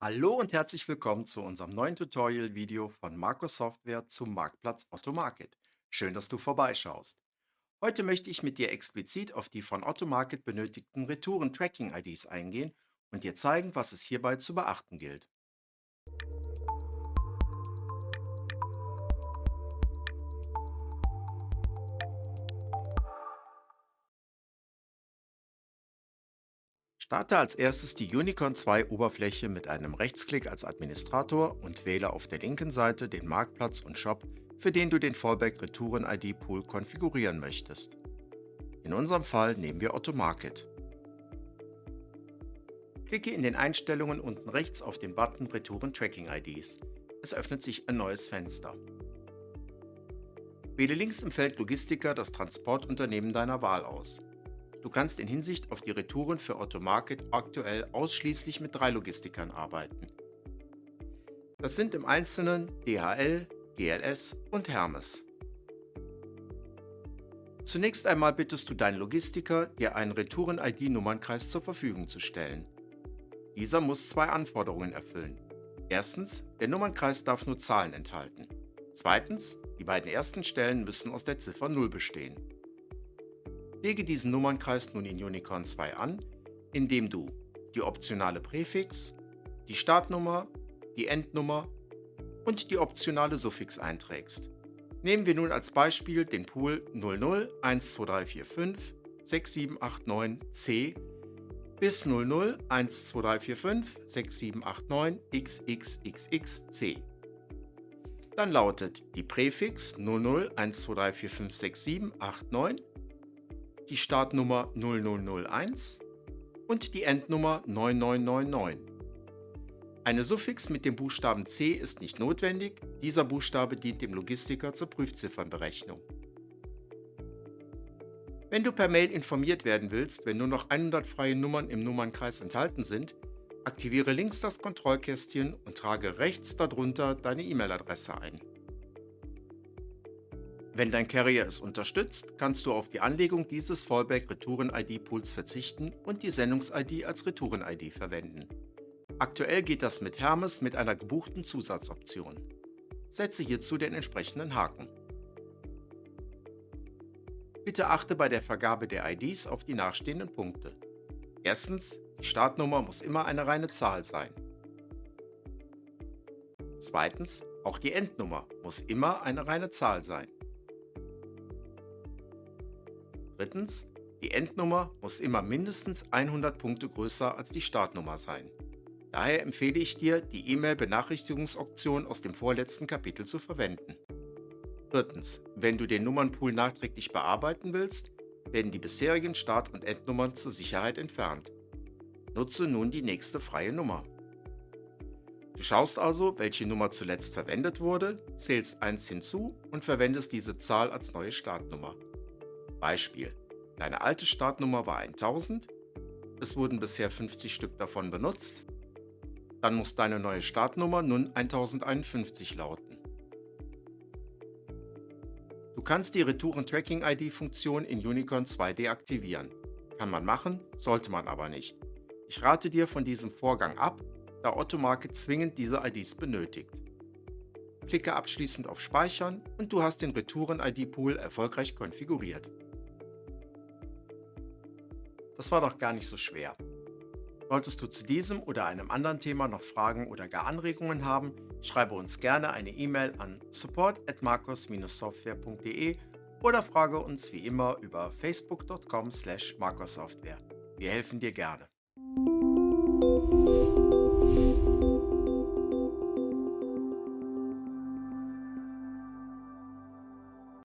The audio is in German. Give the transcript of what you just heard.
Hallo und herzlich willkommen zu unserem neuen Tutorial-Video von Marco Software zum Marktplatz Otto Market. Schön, dass du vorbeischaust. Heute möchte ich mit dir explizit auf die von Otto Market benötigten Retouren-Tracking-IDs eingehen und dir zeigen, was es hierbei zu beachten gilt. Starte als erstes die Unicorn 2 Oberfläche mit einem Rechtsklick als Administrator und wähle auf der linken Seite den Marktplatz und Shop, für den du den Fallback Retouren ID Pool konfigurieren möchtest. In unserem Fall nehmen wir Otto Market. Klicke in den Einstellungen unten rechts auf den Button Retouren Tracking IDs. Es öffnet sich ein neues Fenster. Wähle links im Feld Logistiker das Transportunternehmen deiner Wahl aus. Du kannst in Hinsicht auf die Retouren für Otto Market aktuell ausschließlich mit drei Logistikern arbeiten. Das sind im Einzelnen DHL, GLS und Hermes. Zunächst einmal bittest du deinen Logistiker, dir einen Retouren-ID-Nummernkreis zur Verfügung zu stellen. Dieser muss zwei Anforderungen erfüllen. Erstens, der Nummernkreis darf nur Zahlen enthalten. Zweitens, die beiden ersten Stellen müssen aus der Ziffer 0 bestehen. Lege diesen Nummernkreis nun in Unicorn 2 an, indem du die optionale Präfix, die Startnummer, die Endnummer und die optionale Suffix einträgst. Nehmen wir nun als Beispiel den Pool 00123456 6789C bis 00123456 6789 XXXXC. Dann lautet die Präfix 001234566789 die Startnummer 0001 und die Endnummer 9999. Eine Suffix mit dem Buchstaben C ist nicht notwendig, dieser Buchstabe dient dem Logistiker zur Prüfziffernberechnung. Wenn du per Mail informiert werden willst, wenn nur noch 100 freie Nummern im Nummernkreis enthalten sind, aktiviere links das Kontrollkästchen und trage rechts darunter deine E-Mail-Adresse ein. Wenn dein Carrier es unterstützt, kannst du auf die Anlegung dieses Fallback Retouren-ID-Pools verzichten und die Sendungs-ID als Retouren-ID verwenden. Aktuell geht das mit Hermes mit einer gebuchten Zusatzoption. Setze hierzu den entsprechenden Haken. Bitte achte bei der Vergabe der IDs auf die nachstehenden Punkte. Erstens, die Startnummer muss immer eine reine Zahl sein. Zweitens, auch die Endnummer muss immer eine reine Zahl sein. Drittens, die Endnummer muss immer mindestens 100 Punkte größer als die Startnummer sein. Daher empfehle ich dir, die E-Mail-Benachrichtigungsoption aus dem vorletzten Kapitel zu verwenden. Viertens, wenn du den Nummernpool nachträglich bearbeiten willst, werden die bisherigen Start- und Endnummern zur Sicherheit entfernt. Nutze nun die nächste freie Nummer. Du schaust also, welche Nummer zuletzt verwendet wurde, zählst 1 hinzu und verwendest diese Zahl als neue Startnummer. Beispiel. Deine alte Startnummer war 1000, es wurden bisher 50 Stück davon benutzt, dann muss deine neue Startnummer nun 1051 lauten. Du kannst die Retouren-Tracking-ID-Funktion in Unicorn 2 deaktivieren. Kann man machen, sollte man aber nicht. Ich rate dir von diesem Vorgang ab, da Otto Market zwingend diese IDs benötigt. Klicke abschließend auf Speichern und du hast den Retouren-ID-Pool erfolgreich konfiguriert. Das war doch gar nicht so schwer. Solltest du zu diesem oder einem anderen Thema noch Fragen oder gar Anregungen haben, schreibe uns gerne eine E-Mail an support at marcos-software.de oder frage uns wie immer über facebook.com slash marcossoftware. Wir helfen dir gerne.